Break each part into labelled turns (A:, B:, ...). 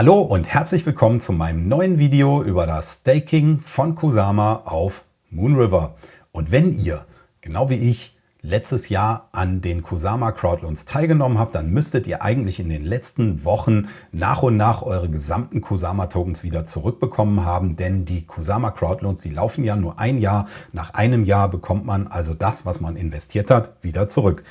A: Hallo und herzlich willkommen zu meinem neuen Video über das Staking von Kusama auf Moonriver. Und wenn ihr, genau wie ich, letztes Jahr an den Kusama Crowdloans teilgenommen habt, dann müsstet ihr eigentlich in den letzten Wochen nach und nach eure gesamten Kusama Tokens wieder zurückbekommen haben, denn die Kusama Crowdloans, die laufen ja nur ein Jahr. Nach einem Jahr bekommt man also das, was man investiert hat, wieder zurück.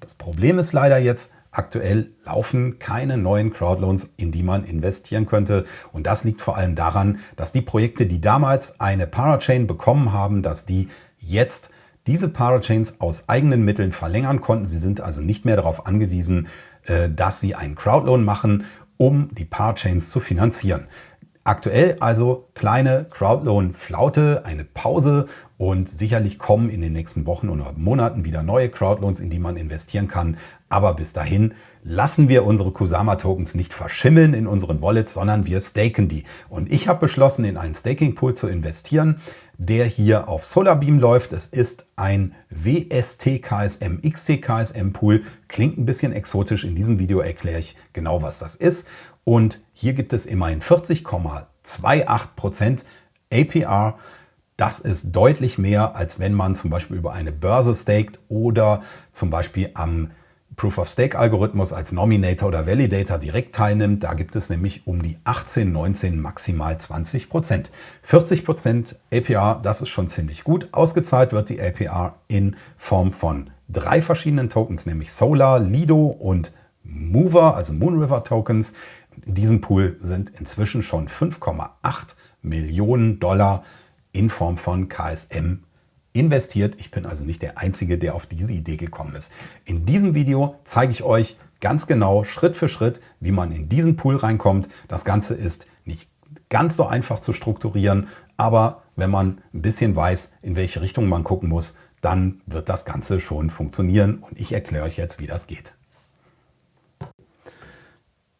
A: Das Problem ist leider jetzt, Aktuell laufen keine neuen Crowdloans, in die man investieren könnte. Und das liegt vor allem daran, dass die Projekte, die damals eine Parachain bekommen haben, dass die jetzt diese Parachains aus eigenen Mitteln verlängern konnten. Sie sind also nicht mehr darauf angewiesen, äh, dass sie einen Crowdloan machen, um die Parachains zu finanzieren. Aktuell also kleine Crowdloan-Flaute, eine Pause und sicherlich kommen in den nächsten Wochen oder Monaten wieder neue Crowdloans, in die man investieren kann. Aber bis dahin lassen wir unsere Kusama-Tokens nicht verschimmeln in unseren Wallets, sondern wir staken die. Und ich habe beschlossen, in einen Staking-Pool zu investieren, der hier auf Solarbeam läuft. Es ist ein WST-KSM XT-KSM-Pool. Klingt ein bisschen exotisch. In diesem Video erkläre ich genau, was das ist. Und hier gibt es immerhin 40,28% APR. Das ist deutlich mehr, als wenn man zum Beispiel über eine Börse staked oder zum Beispiel am Proof-of-Stake-Algorithmus als Nominator oder Validator direkt teilnimmt. Da gibt es nämlich um die 18, 19, maximal 20 Prozent. 40 Prozent APR, das ist schon ziemlich gut. Ausgezahlt wird die APR in Form von drei verschiedenen Tokens, nämlich Solar, Lido und Mover, also Moonriver Tokens. In diesem Pool sind inzwischen schon 5,8 Millionen Dollar in Form von KSM investiert. Ich bin also nicht der Einzige, der auf diese Idee gekommen ist. In diesem Video zeige ich euch ganz genau Schritt für Schritt, wie man in diesen Pool reinkommt. Das Ganze ist nicht ganz so einfach zu strukturieren, aber wenn man ein bisschen weiß, in welche Richtung man gucken muss, dann wird das Ganze schon funktionieren und ich erkläre euch jetzt, wie das geht.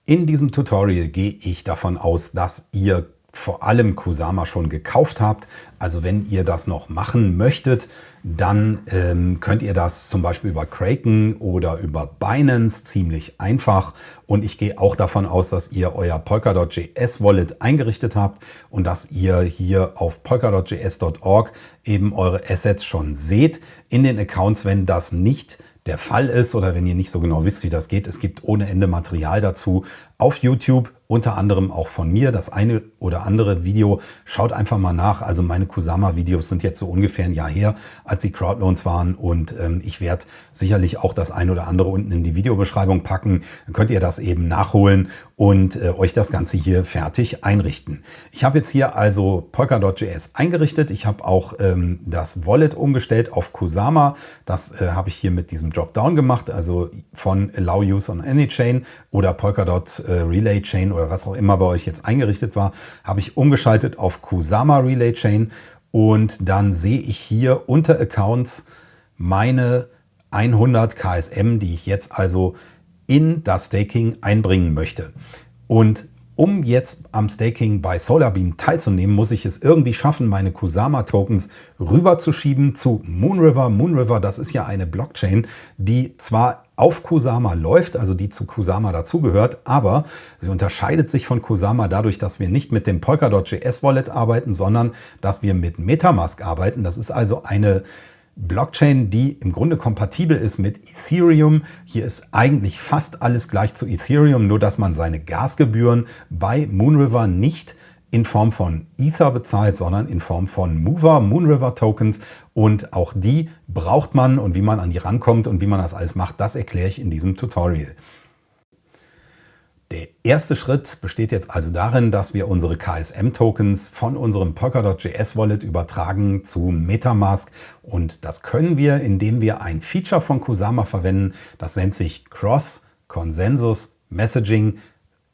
A: In diesem Tutorial gehe ich davon aus, dass ihr vor allem Kusama schon gekauft habt. Also wenn ihr das noch machen möchtet, dann ähm, könnt ihr das zum Beispiel über Kraken oder über Binance ziemlich einfach. Und ich gehe auch davon aus, dass ihr euer Polkadot.js Wallet eingerichtet habt und dass ihr hier auf polkadot.js.org eben eure Assets schon seht in den Accounts, wenn das nicht der Fall ist oder wenn ihr nicht so genau wisst, wie das geht. Es gibt ohne Ende Material dazu auf YouTube unter anderem auch von mir das eine oder andere Video. Schaut einfach mal nach. Also meine Kusama-Videos sind jetzt so ungefähr ein Jahr her, als die Crowdloans waren und ähm, ich werde sicherlich auch das eine oder andere unten in die Videobeschreibung packen. Dann könnt ihr das eben nachholen und äh, euch das Ganze hier fertig einrichten. Ich habe jetzt hier also Polkadot.js eingerichtet. Ich habe auch ähm, das Wallet umgestellt auf Kusama. Das äh, habe ich hier mit diesem Dropdown gemacht, also von Allow Use on Any Chain oder Polkadot äh, Relay Chain oder oder was auch immer bei euch jetzt eingerichtet war, habe ich umgeschaltet auf Kusama Relay Chain und dann sehe ich hier unter Accounts meine 100 KSM, die ich jetzt also in das Staking einbringen möchte. Und um jetzt am Staking bei Solarbeam teilzunehmen, muss ich es irgendwie schaffen, meine Kusama-Tokens rüberzuschieben zu Moonriver. Moonriver, das ist ja eine Blockchain, die zwar auf Kusama läuft, also die zu Kusama dazugehört, aber sie unterscheidet sich von Kusama dadurch, dass wir nicht mit dem Polkadot.js Wallet arbeiten, sondern dass wir mit Metamask arbeiten. Das ist also eine Blockchain, die im Grunde kompatibel ist mit Ethereum. Hier ist eigentlich fast alles gleich zu Ethereum, nur dass man seine Gasgebühren bei Moonriver nicht in Form von Ether bezahlt, sondern in Form von Mover, Moonriver Tokens. Und auch die braucht man und wie man an die rankommt und wie man das alles macht, das erkläre ich in diesem Tutorial. Der erste Schritt besteht jetzt also darin, dass wir unsere KSM-Tokens von unserem Polkadot.js Wallet übertragen zu Metamask. Und das können wir, indem wir ein Feature von Kusama verwenden. Das nennt sich Cross Consensus Messaging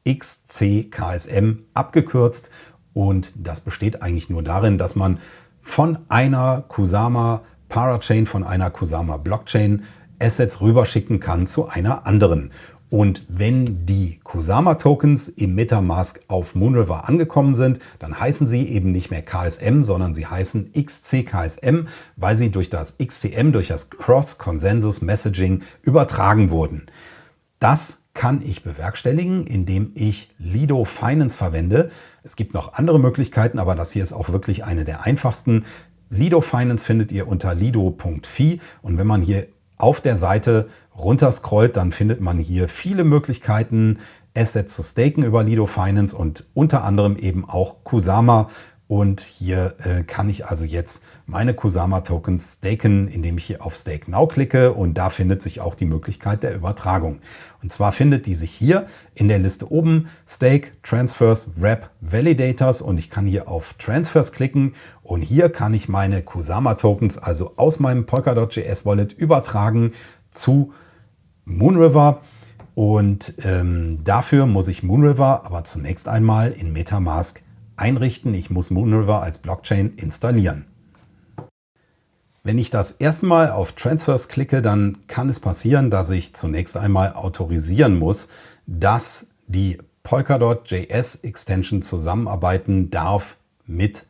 A: XCKSM abgekürzt. Und das besteht eigentlich nur darin, dass man von einer Kusama Parachain, von einer Kusama Blockchain Assets rüberschicken kann zu einer anderen. Und wenn die Kusama-Tokens im Metamask auf Moonriver angekommen sind, dann heißen sie eben nicht mehr KSM, sondern sie heißen XCKSM, weil sie durch das XCM, durch das Cross-Consensus Messaging übertragen wurden. Das kann ich bewerkstelligen, indem ich Lido Finance verwende. Es gibt noch andere Möglichkeiten, aber das hier ist auch wirklich eine der einfachsten. Lido Finance findet ihr unter lido.fi und wenn man hier auf der Seite runterscrollt, dann findet man hier viele Möglichkeiten, Assets zu staken über Lido Finance und unter anderem eben auch Kusama. Und hier äh, kann ich also jetzt meine Kusama Tokens staken, indem ich hier auf Stake Now klicke und da findet sich auch die Möglichkeit der Übertragung. Und zwar findet die sich hier in der Liste oben Stake, Transfers, Wrap, Validators und ich kann hier auf Transfers klicken und hier kann ich meine Kusama Tokens also aus meinem Polkadot.js Wallet übertragen zu Moonriver. Und ähm, dafür muss ich Moonriver aber zunächst einmal in Metamask einrichten. Ich muss Moonriver als Blockchain installieren. Wenn ich das erste Mal auf Transfers klicke, dann kann es passieren, dass ich zunächst einmal autorisieren muss, dass die Polkadot.js Extension zusammenarbeiten darf mit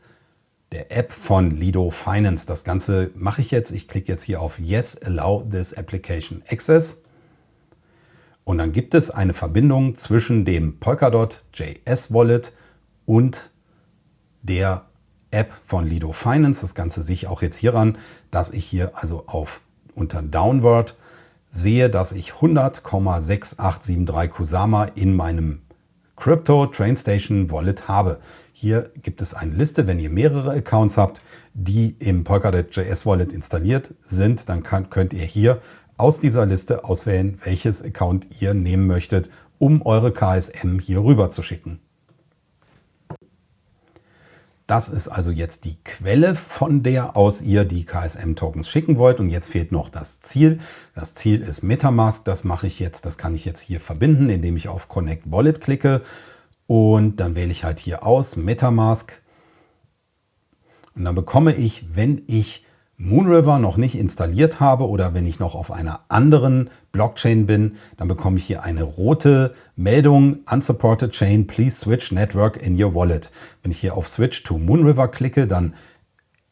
A: der App von Lido Finance. Das Ganze mache ich jetzt. Ich klicke jetzt hier auf Yes, allow this application access. Und dann gibt es eine Verbindung zwischen dem Polkadot.js Wallet und der App von Lido Finance. Das Ganze sehe ich auch jetzt hieran, dass ich hier also auf unter Downward sehe, dass ich 100,6873 Kusama in meinem Crypto Trainstation Wallet habe. Hier gibt es eine Liste, wenn ihr mehrere Accounts habt, die im Polkadot.js Wallet installiert sind, dann könnt ihr hier aus dieser Liste auswählen, welches Account ihr nehmen möchtet, um eure KSM hier rüber zu schicken. Das ist also jetzt die Quelle, von der aus ihr die KSM-Tokens schicken wollt. Und jetzt fehlt noch das Ziel. Das Ziel ist Metamask. Das mache ich jetzt, das kann ich jetzt hier verbinden, indem ich auf Connect Wallet klicke. Und dann wähle ich halt hier aus Metamask. Und dann bekomme ich, wenn ich Moonriver noch nicht installiert habe oder wenn ich noch auf einer anderen Blockchain bin, dann bekomme ich hier eine rote Meldung Unsupported Chain, please switch network in your wallet. Wenn ich hier auf Switch to Moonriver klicke, dann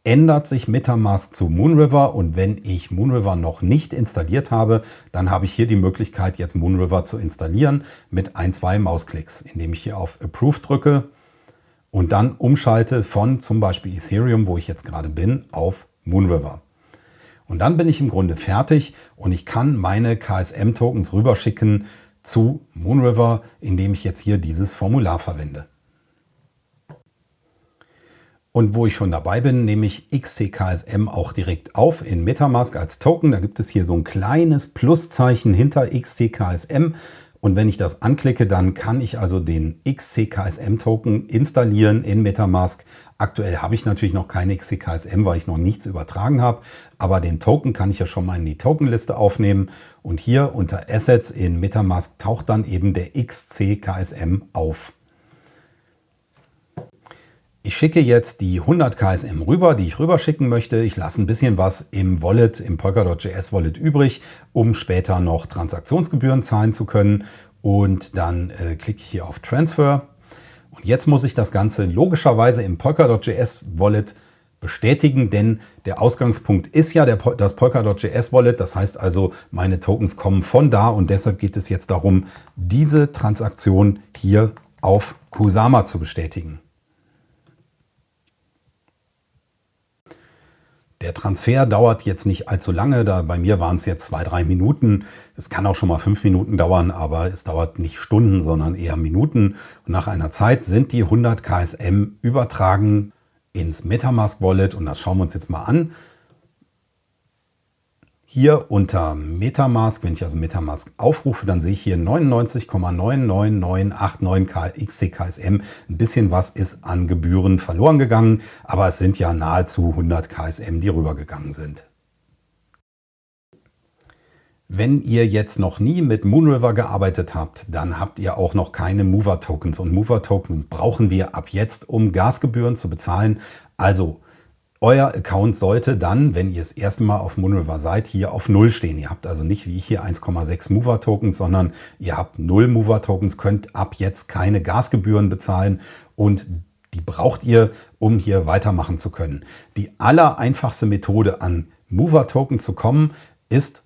A: ändert sich Metamask zu Moonriver und wenn ich Moonriver noch nicht installiert habe, dann habe ich hier die Möglichkeit, jetzt Moonriver zu installieren mit ein, zwei Mausklicks, indem ich hier auf Approve drücke und dann umschalte von zum Beispiel Ethereum, wo ich jetzt gerade bin, auf Moonriver. Und dann bin ich im Grunde fertig und ich kann meine KSM-Tokens rüberschicken zu Moonriver, indem ich jetzt hier dieses Formular verwende. Und wo ich schon dabei bin, nehme ich XTKSM auch direkt auf in Metamask als Token. Da gibt es hier so ein kleines Pluszeichen hinter XTKSM. Und wenn ich das anklicke, dann kann ich also den XCKSM-Token installieren in Metamask. Aktuell habe ich natürlich noch keine XCKSM, weil ich noch nichts übertragen habe. Aber den Token kann ich ja schon mal in die Tokenliste aufnehmen. Und hier unter Assets in Metamask taucht dann eben der XCKSM auf. Ich schicke jetzt die 100 KSM rüber, die ich rüberschicken möchte. Ich lasse ein bisschen was im Wallet, im Polkadot.js Wallet übrig, um später noch Transaktionsgebühren zahlen zu können. Und dann äh, klicke ich hier auf Transfer. Und jetzt muss ich das Ganze logischerweise im Polkadot.js Wallet bestätigen, denn der Ausgangspunkt ist ja der, das Polkadot.js Wallet. Das heißt also, meine Tokens kommen von da und deshalb geht es jetzt darum, diese Transaktion hier auf Kusama zu bestätigen. Der Transfer dauert jetzt nicht allzu lange, da bei mir waren es jetzt zwei, drei Minuten. Es kann auch schon mal fünf Minuten dauern, aber es dauert nicht Stunden, sondern eher Minuten. Und nach einer Zeit sind die 100 KSM übertragen ins Metamask Wallet und das schauen wir uns jetzt mal an. Hier unter Metamask, wenn ich also Metamask aufrufe, dann sehe ich hier 99,99989 XTKSM. Ein bisschen was ist an Gebühren verloren gegangen, aber es sind ja nahezu 100 KSM, die rübergegangen sind. Wenn ihr jetzt noch nie mit Moonriver gearbeitet habt, dann habt ihr auch noch keine Mover-Tokens. Und Mover-Tokens brauchen wir ab jetzt, um Gasgebühren zu bezahlen. Also euer Account sollte dann, wenn ihr das erste Mal auf Moonriver seid, hier auf 0 stehen. Ihr habt also nicht wie ich hier 1,6 Mover-Tokens, sondern ihr habt 0 Mover-Tokens, könnt ab jetzt keine Gasgebühren bezahlen und die braucht ihr, um hier weitermachen zu können. Die allereinfachste Methode an Mover-Token zu kommen, ist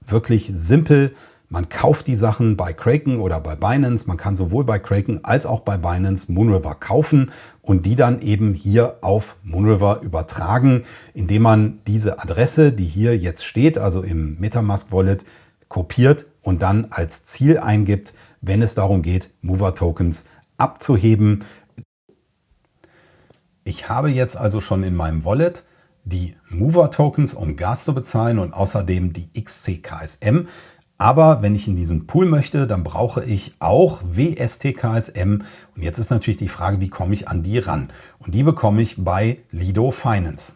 A: wirklich simpel. Man kauft die Sachen bei Kraken oder bei Binance. Man kann sowohl bei Kraken als auch bei Binance Moonriver kaufen und die dann eben hier auf Moonriver übertragen, indem man diese Adresse, die hier jetzt steht, also im Metamask Wallet, kopiert und dann als Ziel eingibt, wenn es darum geht, Mover Tokens abzuheben. Ich habe jetzt also schon in meinem Wallet die Mover Tokens, um Gas zu bezahlen und außerdem die XCKSM. Aber wenn ich in diesen Pool möchte, dann brauche ich auch WSTKSM. Und jetzt ist natürlich die Frage, wie komme ich an die ran? Und die bekomme ich bei Lido Finance.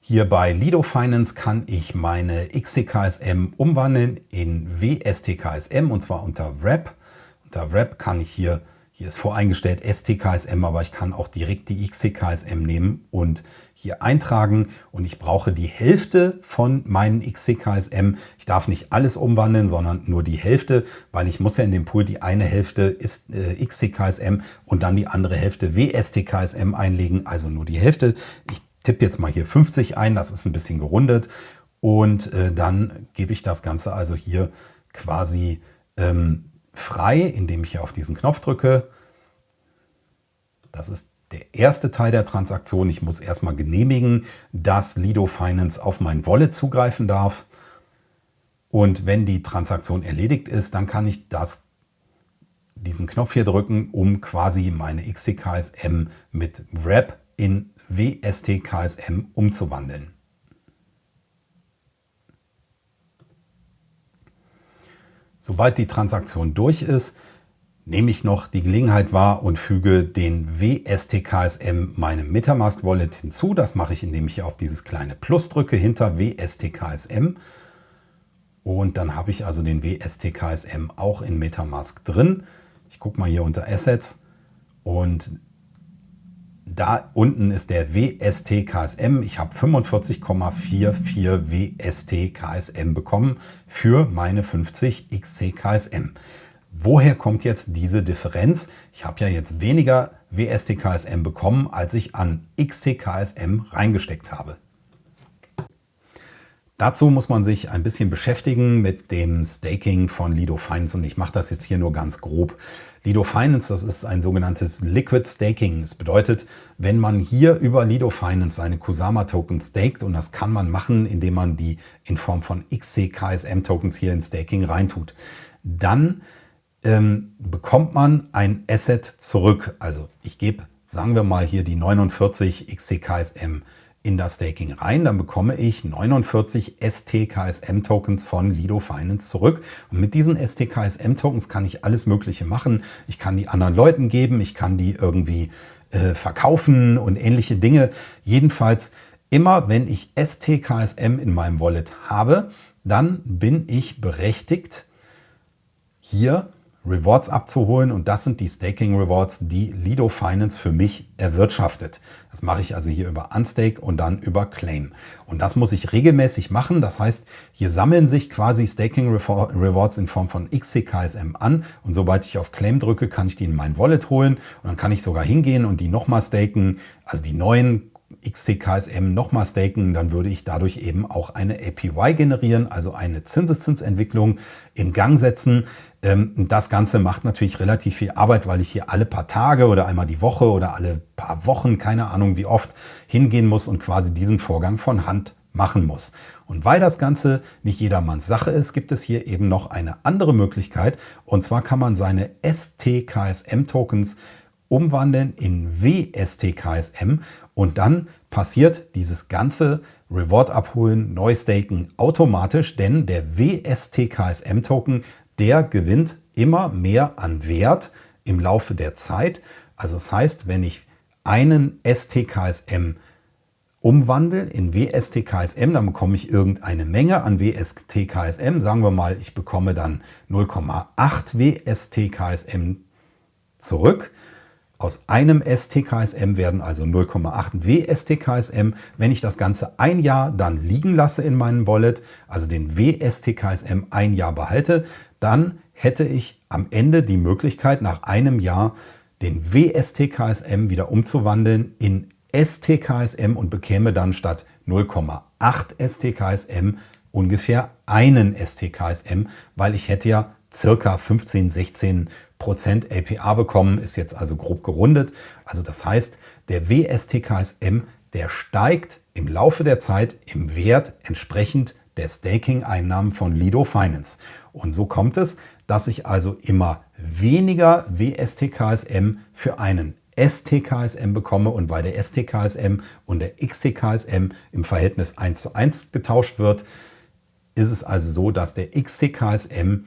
A: Hier bei Lido Finance kann ich meine XCKSM umwandeln in WSTKSM und zwar unter Wrap. Unter Wrap kann ich hier, hier ist voreingestellt STKSM, aber ich kann auch direkt die XCKSM nehmen und hier eintragen und ich brauche die Hälfte von meinen XCKSM. Ich darf nicht alles umwandeln, sondern nur die Hälfte, weil ich muss ja in dem Pool die eine Hälfte ist äh, XCKSM und dann die andere Hälfte WSTKSM einlegen, also nur die Hälfte. Ich tippe jetzt mal hier 50 ein, das ist ein bisschen gerundet und äh, dann gebe ich das Ganze also hier quasi ähm, frei, indem ich hier auf diesen Knopf drücke. Das ist der erste Teil der Transaktion. Ich muss erstmal genehmigen, dass Lido Finance auf mein Wallet zugreifen darf. Und wenn die Transaktion erledigt ist, dann kann ich das, diesen Knopf hier drücken, um quasi meine XCKSM mit Wrap in WSTKSM umzuwandeln. Sobald die Transaktion durch ist, nehme ich noch die Gelegenheit wahr und füge den WSTKSM meinem Metamask Wallet hinzu. Das mache ich, indem ich auf dieses kleine Plus drücke hinter WSTKSM. Und dann habe ich also den WSTKSM auch in Metamask drin. Ich gucke mal hier unter Assets und da unten ist der WSTKSM. Ich habe 45,44 WSTKSM bekommen für meine 50 XCKSM. Woher kommt jetzt diese Differenz? Ich habe ja jetzt weniger WSTKSM bekommen, als ich an XTKSM reingesteckt habe. Dazu muss man sich ein bisschen beschäftigen mit dem Staking von Lido Finance und ich mache das jetzt hier nur ganz grob. Lido Finance, das ist ein sogenanntes Liquid Staking. Das bedeutet, wenn man hier über Lido Finance seine Kusama Tokens staked und das kann man machen, indem man die in Form von XCKSM Tokens hier in Staking reintut, dann ähm, bekommt man ein Asset zurück. Also ich gebe, sagen wir mal hier die 49 XCKSM in das Staking rein, dann bekomme ich 49 STKSM-Tokens von Lido Finance zurück. Und mit diesen STKSM-Tokens kann ich alles Mögliche machen. Ich kann die anderen Leuten geben, ich kann die irgendwie äh, verkaufen und ähnliche Dinge. Jedenfalls immer, wenn ich STKSM in meinem Wallet habe, dann bin ich berechtigt, hier Rewards abzuholen und das sind die Staking Rewards, die Lido Finance für mich erwirtschaftet. Das mache ich also hier über Unstake und dann über Claim. Und das muss ich regelmäßig machen. Das heißt, hier sammeln sich quasi Staking Rewards in Form von XCKSM an und sobald ich auf Claim drücke, kann ich die in mein Wallet holen und dann kann ich sogar hingehen und die nochmal staken, also die neuen XTKSM nochmal staken, dann würde ich dadurch eben auch eine APY generieren, also eine Zinseszinsentwicklung in Gang setzen. Ähm, das Ganze macht natürlich relativ viel Arbeit, weil ich hier alle paar Tage oder einmal die Woche oder alle paar Wochen, keine Ahnung wie oft, hingehen muss und quasi diesen Vorgang von Hand machen muss. Und weil das Ganze nicht jedermanns Sache ist, gibt es hier eben noch eine andere Möglichkeit. Und zwar kann man seine STKSM-Tokens umwandeln in WSTKSM und dann passiert dieses ganze Reward abholen, neu staken automatisch, denn der WSTKSM-Token, der gewinnt immer mehr an Wert im Laufe der Zeit. Also das heißt, wenn ich einen STKSM umwandle in WSTKSM, dann bekomme ich irgendeine Menge an WSTKSM. Sagen wir mal, ich bekomme dann 0,8 WSTKSM zurück. Aus einem STKSM werden also 0,8 WSTKSM. Wenn ich das Ganze ein Jahr dann liegen lasse in meinem Wallet, also den WSTKSM ein Jahr behalte, dann hätte ich am Ende die Möglichkeit, nach einem Jahr den WSTKSM wieder umzuwandeln in STKSM und bekäme dann statt 0,8 STKSM ungefähr einen STKSM, weil ich hätte ja circa 15, 16 Prozent LPA bekommen, ist jetzt also grob gerundet. Also das heißt, der WSTKSM, der steigt im Laufe der Zeit im Wert entsprechend der Staking-Einnahmen von Lido Finance. Und so kommt es, dass ich also immer weniger WSTKSM für einen STKSM bekomme und weil der STKSM und der XTKSM im Verhältnis 1 zu 1 getauscht wird, ist es also so, dass der XTKSM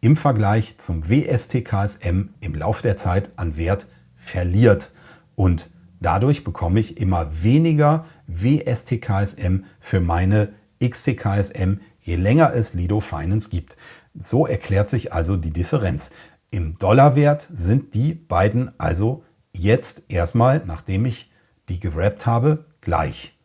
A: im Vergleich zum WSTKSM im Laufe der Zeit an Wert verliert. Und dadurch bekomme ich immer weniger WSTKSM für meine XTKSM, je länger es Lido Finance gibt. So erklärt sich also die Differenz. Im Dollarwert sind die beiden also jetzt erstmal, nachdem ich die gewrappt habe, gleich.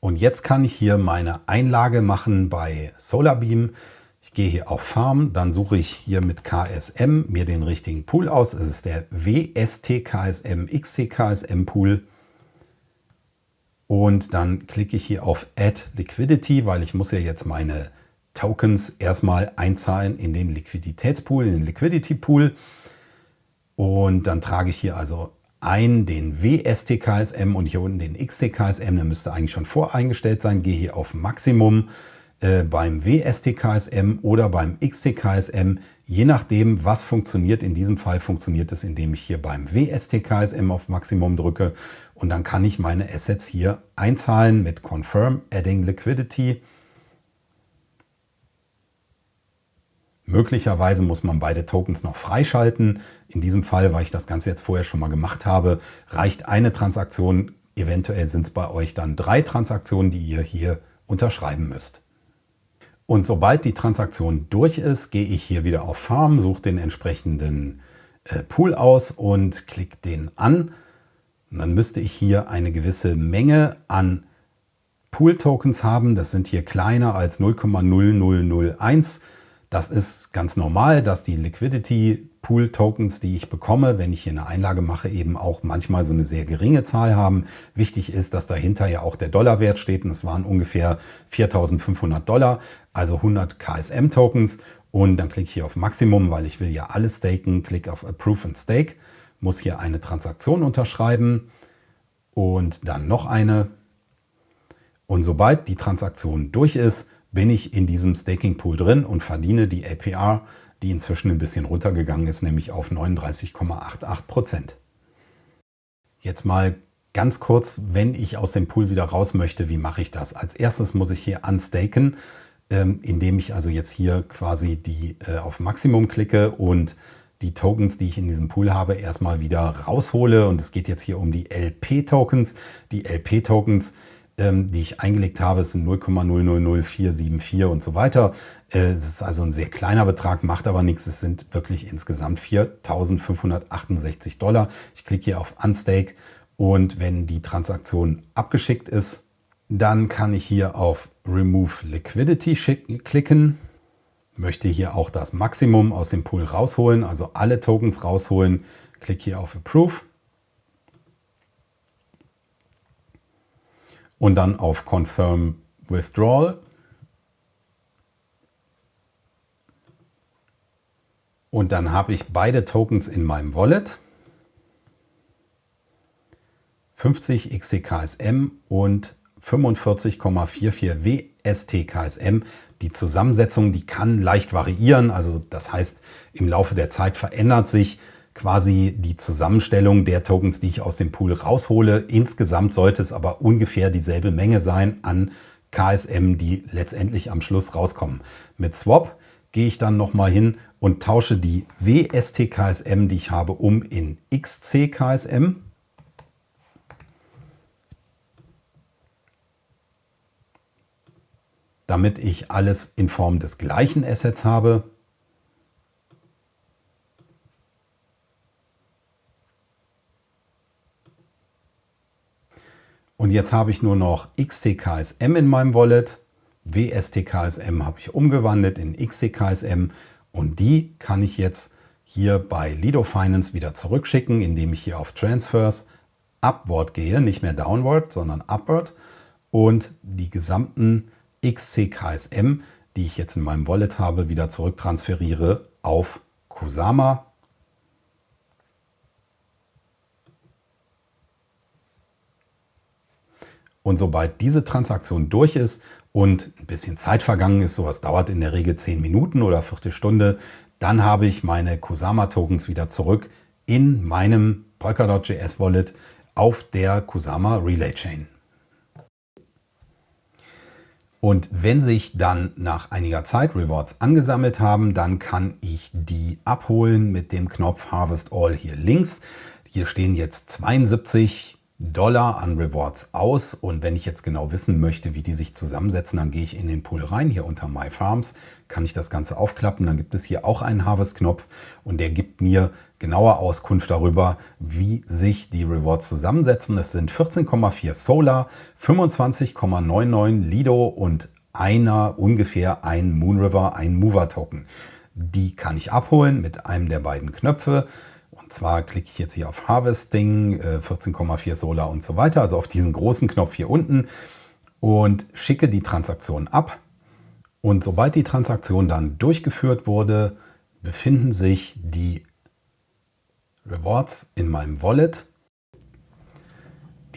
A: Und jetzt kann ich hier meine Einlage machen bei Solarbeam. Ich gehe hier auf Farm, dann suche ich hier mit KSM mir den richtigen Pool aus. Es ist der WSTKSM XCKSM Pool. Und dann klicke ich hier auf Add Liquidity, weil ich muss ja jetzt meine Tokens erstmal einzahlen in den Liquiditätspool, in den Liquidity Pool. Und dann trage ich hier also ein den WSTKSM und hier unten den XTKSM. Der müsste eigentlich schon voreingestellt sein. Gehe hier auf Maximum äh, beim WSTKSM oder beim XTKSM. Je nachdem, was funktioniert. In diesem Fall funktioniert es, indem ich hier beim WSTKSM auf Maximum drücke. Und dann kann ich meine Assets hier einzahlen mit Confirm Adding Liquidity. Möglicherweise muss man beide Tokens noch freischalten. In diesem Fall, weil ich das Ganze jetzt vorher schon mal gemacht habe, reicht eine Transaktion. Eventuell sind es bei euch dann drei Transaktionen, die ihr hier unterschreiben müsst. Und sobald die Transaktion durch ist, gehe ich hier wieder auf Farm, suche den entsprechenden äh, Pool aus und klicke den an. Und dann müsste ich hier eine gewisse Menge an Pool-Tokens haben. Das sind hier kleiner als 0,0001. Das ist ganz normal, dass die Liquidity Pool Tokens, die ich bekomme, wenn ich hier eine Einlage mache, eben auch manchmal so eine sehr geringe Zahl haben. Wichtig ist, dass dahinter ja auch der Dollarwert steht und es waren ungefähr 4.500 Dollar, also 100 KSM Tokens. Und dann klicke ich hier auf Maximum, weil ich will ja alles staken. Klicke auf Approve and Stake, muss hier eine Transaktion unterschreiben und dann noch eine. Und sobald die Transaktion durch ist, bin ich in diesem Staking Pool drin und verdiene die APR, die inzwischen ein bisschen runtergegangen ist, nämlich auf 39,88 Prozent. Jetzt mal ganz kurz, wenn ich aus dem Pool wieder raus möchte, wie mache ich das? Als erstes muss ich hier unstaken, ähm, indem ich also jetzt hier quasi die äh, auf Maximum klicke und die Tokens, die ich in diesem Pool habe, erstmal wieder raushole. Und es geht jetzt hier um die LP-Tokens. Die LP-Tokens die ich eingelegt habe, sind 0,000474 und so weiter. Äh, es ist also ein sehr kleiner Betrag, macht aber nichts. Es sind wirklich insgesamt 4.568 Dollar. Ich klicke hier auf Unstake und wenn die Transaktion abgeschickt ist, dann kann ich hier auf Remove Liquidity klicken. Möchte hier auch das Maximum aus dem Pool rausholen, also alle Tokens rausholen. Klicke hier auf Approve und dann auf Confirm Withdrawal. Und dann habe ich beide Tokens in meinem Wallet. 50 XTKSM und 45,44 WSTKSM. Die Zusammensetzung, die kann leicht variieren. Also das heißt, im Laufe der Zeit verändert sich quasi die Zusammenstellung der Tokens, die ich aus dem Pool raushole. Insgesamt sollte es aber ungefähr dieselbe Menge sein an KSM, die letztendlich am Schluss rauskommen. Mit Swap gehe ich dann nochmal hin und tausche die WST-KSM, die ich habe, um in XC-KSM. damit ich alles in Form des gleichen Assets habe. Und jetzt habe ich nur noch XTKSM in meinem Wallet. WSTKSM habe ich umgewandelt in XTKSM und die kann ich jetzt hier bei Lido Finance wieder zurückschicken, indem ich hier auf Transfers Upward gehe, nicht mehr Downward, sondern Upward und die gesamten XCKSM, die ich jetzt in meinem Wallet habe, wieder zurücktransferiere auf Kusama. Und sobald diese Transaktion durch ist und ein bisschen Zeit vergangen ist, sowas dauert in der Regel 10 Minuten oder Viertelstunde, dann habe ich meine Kusama-Tokens wieder zurück in meinem Polkadot.js Wallet auf der Kusama Relay Chain. Und wenn sich dann nach einiger Zeit Rewards angesammelt haben, dann kann ich die abholen mit dem Knopf Harvest All hier links. Hier stehen jetzt 72 Dollar an Rewards aus. Und wenn ich jetzt genau wissen möchte, wie die sich zusammensetzen, dann gehe ich in den Pool rein. Hier unter My Farms kann ich das Ganze aufklappen. Dann gibt es hier auch einen Harvest-Knopf und der gibt mir genaue Auskunft darüber, wie sich die Rewards zusammensetzen. Es sind 14,4 Solar, 25,99 Lido und einer ungefähr ein Moonriver, ein Mover-Token. Die kann ich abholen mit einem der beiden Knöpfe. Zwar klicke ich jetzt hier auf Harvesting, 14,4 äh, Solar und so weiter, also auf diesen großen Knopf hier unten und schicke die Transaktion ab. Und sobald die Transaktion dann durchgeführt wurde, befinden sich die Rewards in meinem Wallet.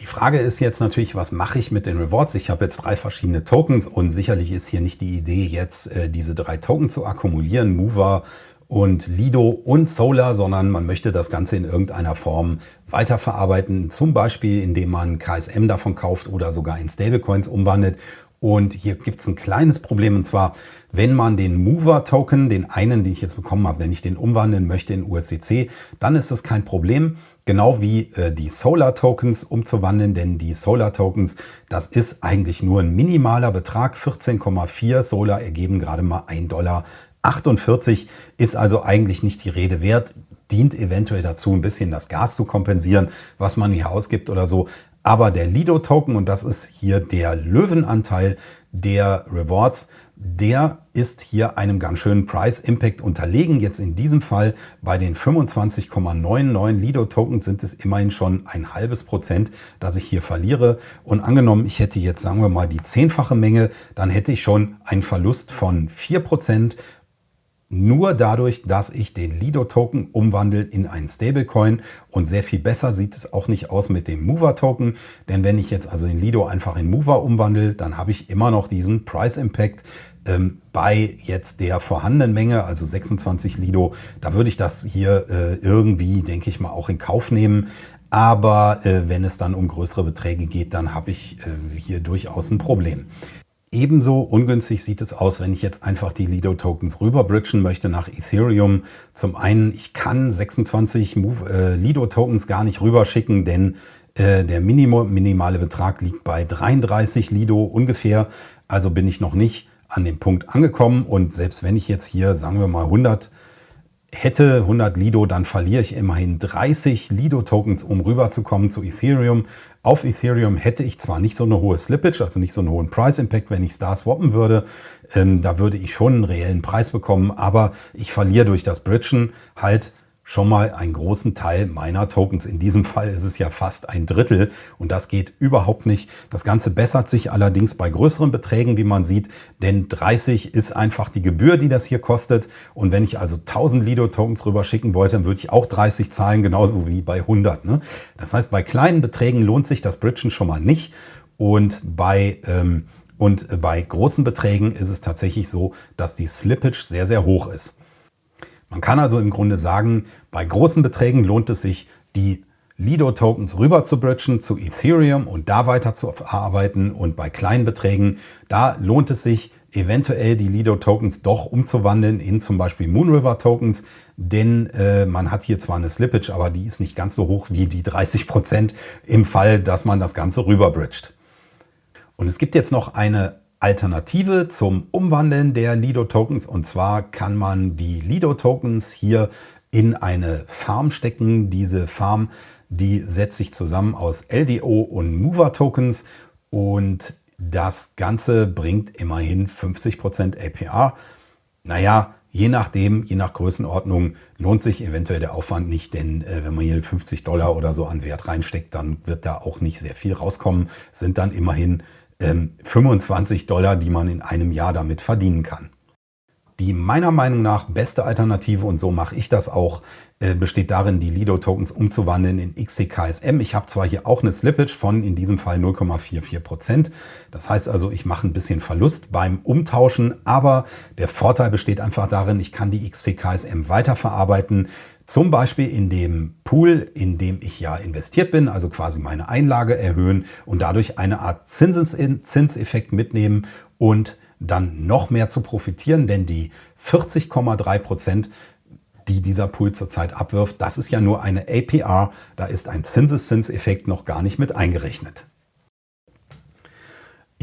A: Die Frage ist jetzt natürlich, was mache ich mit den Rewards? Ich habe jetzt drei verschiedene Tokens und sicherlich ist hier nicht die Idee, jetzt äh, diese drei Token zu akkumulieren. Mover, und Lido und Solar, sondern man möchte das Ganze in irgendeiner Form weiterverarbeiten, zum Beispiel indem man KSM davon kauft oder sogar in Stablecoins umwandelt. Und hier gibt es ein kleines Problem und zwar, wenn man den Mover-Token, den einen, den ich jetzt bekommen habe, wenn ich den umwandeln möchte in USDC, dann ist das kein Problem. Genau wie äh, die Solar-Tokens umzuwandeln, denn die Solar-Tokens, das ist eigentlich nur ein minimaler Betrag. 14,4 Solar ergeben gerade mal 1 Dollar 48 ist also eigentlich nicht die Rede wert, dient eventuell dazu, ein bisschen das Gas zu kompensieren, was man hier ausgibt oder so. Aber der Lido-Token, und das ist hier der Löwenanteil der Rewards, der ist hier einem ganz schönen Price Impact unterlegen. Jetzt in diesem Fall bei den 25,99 Lido-Tokens sind es immerhin schon ein halbes Prozent, das ich hier verliere. Und angenommen, ich hätte jetzt, sagen wir mal, die zehnfache Menge, dann hätte ich schon einen Verlust von 4 Prozent nur dadurch, dass ich den Lido-Token umwandle in einen Stablecoin und sehr viel besser sieht es auch nicht aus mit dem Mover-Token, denn wenn ich jetzt also den Lido einfach in Mover umwandle, dann habe ich immer noch diesen Price Impact ähm, bei jetzt der vorhandenen Menge, also 26 Lido, da würde ich das hier äh, irgendwie, denke ich mal, auch in Kauf nehmen. Aber äh, wenn es dann um größere Beträge geht, dann habe ich äh, hier durchaus ein Problem. Ebenso ungünstig sieht es aus, wenn ich jetzt einfach die Lido-Tokens rüberbridgen möchte nach Ethereum. Zum einen, ich kann 26 äh, Lido-Tokens gar nicht rüberschicken, denn äh, der Minimum, minimale Betrag liegt bei 33 Lido ungefähr. Also bin ich noch nicht an dem Punkt angekommen. Und selbst wenn ich jetzt hier, sagen wir mal, 100 hätte 100 Lido, dann verliere ich immerhin 30 Lido-Tokens, um rüberzukommen zu Ethereum. Auf Ethereum hätte ich zwar nicht so eine hohe Slippage, also nicht so einen hohen Price Impact, wenn ich Star swappen würde. Ähm, da würde ich schon einen reellen Preis bekommen, aber ich verliere durch das Bridgen halt schon mal einen großen Teil meiner Tokens. In diesem Fall ist es ja fast ein Drittel und das geht überhaupt nicht. Das Ganze bessert sich allerdings bei größeren Beträgen, wie man sieht, denn 30 ist einfach die Gebühr, die das hier kostet. Und wenn ich also 1000 Lido-Tokens rüber schicken wollte, dann würde ich auch 30 zahlen, genauso wie bei 100. Ne? Das heißt, bei kleinen Beträgen lohnt sich das Bridgen schon mal nicht und bei... Ähm, und bei großen Beträgen ist es tatsächlich so, dass die Slippage sehr, sehr hoch ist. Man kann also im Grunde sagen, bei großen Beträgen lohnt es sich, die Lido-Tokens rüber zu bridgen zu Ethereum und da weiter zu arbeiten. Und bei kleinen Beträgen, da lohnt es sich, eventuell die Lido-Tokens doch umzuwandeln in zum Beispiel Moonriver-Tokens, denn äh, man hat hier zwar eine Slippage, aber die ist nicht ganz so hoch wie die 30 Prozent im Fall, dass man das Ganze rüberbridgt. Und es gibt jetzt noch eine Alternative zum Umwandeln der Lido-Tokens. Und zwar kann man die Lido-Tokens hier in eine Farm stecken. Diese Farm, die setzt sich zusammen aus LDO und Mover-Tokens. Und das Ganze bringt immerhin 50% APR. Naja, je nachdem, je nach Größenordnung lohnt sich eventuell der Aufwand nicht, denn äh, wenn man hier 50 Dollar oder so an Wert reinsteckt, dann wird da auch nicht sehr viel rauskommen. Sind dann immerhin 25 Dollar, die man in einem Jahr damit verdienen kann. Die meiner Meinung nach beste Alternative, und so mache ich das auch, äh, besteht darin, die Lido-Tokens umzuwandeln in XCKSM. Ich habe zwar hier auch eine Slippage von in diesem Fall 0,44%. Das heißt also, ich mache ein bisschen Verlust beim Umtauschen, aber der Vorteil besteht einfach darin, ich kann die XCKSM weiterverarbeiten. Zum Beispiel in dem Pool, in dem ich ja investiert bin, also quasi meine Einlage erhöhen und dadurch eine Art Zinseseffekt mitnehmen und dann noch mehr zu profitieren, denn die 40,3 Prozent, die dieser Pool zurzeit abwirft, das ist ja nur eine APR, da ist ein Zinseszinseffekt noch gar nicht mit eingerechnet.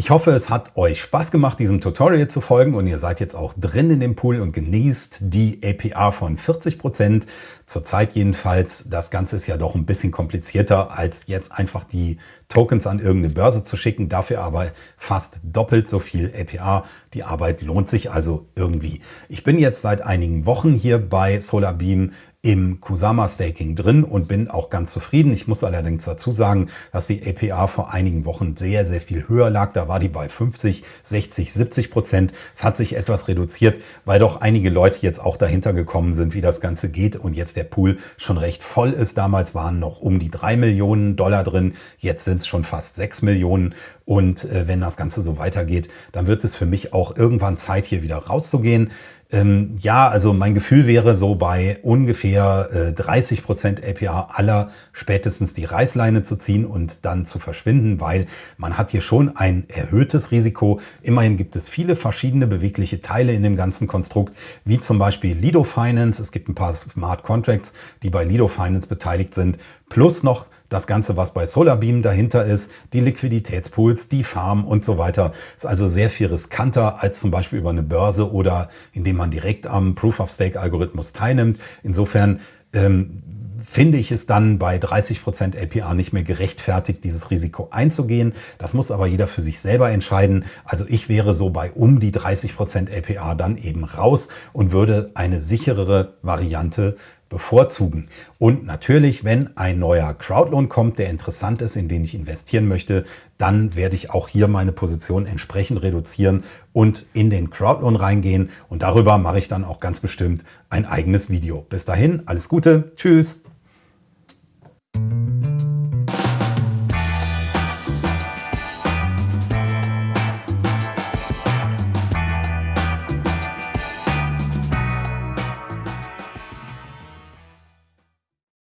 A: Ich hoffe, es hat euch Spaß gemacht, diesem Tutorial zu folgen und ihr seid jetzt auch drin in dem Pool und genießt die APR von 40%. Zurzeit jedenfalls. Das Ganze ist ja doch ein bisschen komplizierter, als jetzt einfach die Tokens an irgendeine Börse zu schicken. Dafür aber fast doppelt so viel APR. Die Arbeit lohnt sich also irgendwie. Ich bin jetzt seit einigen Wochen hier bei SolarBeam im Kusama Staking drin und bin auch ganz zufrieden. Ich muss allerdings dazu sagen, dass die APR vor einigen Wochen sehr, sehr viel höher lag. Da war die bei 50, 60, 70 Prozent. Es hat sich etwas reduziert, weil doch einige Leute jetzt auch dahinter gekommen sind, wie das Ganze geht und jetzt der Pool schon recht voll ist. Damals waren noch um die drei Millionen Dollar drin. Jetzt sind es schon fast sechs Millionen. Und äh, wenn das Ganze so weitergeht, dann wird es für mich auch irgendwann Zeit, hier wieder rauszugehen. Ähm, ja, also mein Gefühl wäre so bei ungefähr äh, 30 Prozent APR aller spätestens die Reißleine zu ziehen und dann zu verschwinden, weil man hat hier schon ein erhöhtes Risiko. Immerhin gibt es viele verschiedene bewegliche Teile in dem ganzen Konstrukt, wie zum Beispiel Lido Finance. Es gibt ein paar Smart Contracts, die bei Lido Finance beteiligt sind, plus noch das Ganze, was bei SolarBeam dahinter ist, die Liquiditätspools, die Farm und so weiter, ist also sehr viel riskanter als zum Beispiel über eine Börse oder indem man direkt am Proof-of-Stake-Algorithmus teilnimmt. Insofern ähm, finde ich es dann bei 30% APR nicht mehr gerechtfertigt, dieses Risiko einzugehen. Das muss aber jeder für sich selber entscheiden. Also ich wäre so bei um die 30% APR dann eben raus und würde eine sicherere Variante bevorzugen. Und natürlich, wenn ein neuer Crowdloan kommt, der interessant ist, in den ich investieren möchte, dann werde ich auch hier meine Position entsprechend reduzieren und in den Crowdloan reingehen. Und darüber mache ich dann auch ganz bestimmt ein eigenes Video. Bis dahin, alles Gute, tschüss!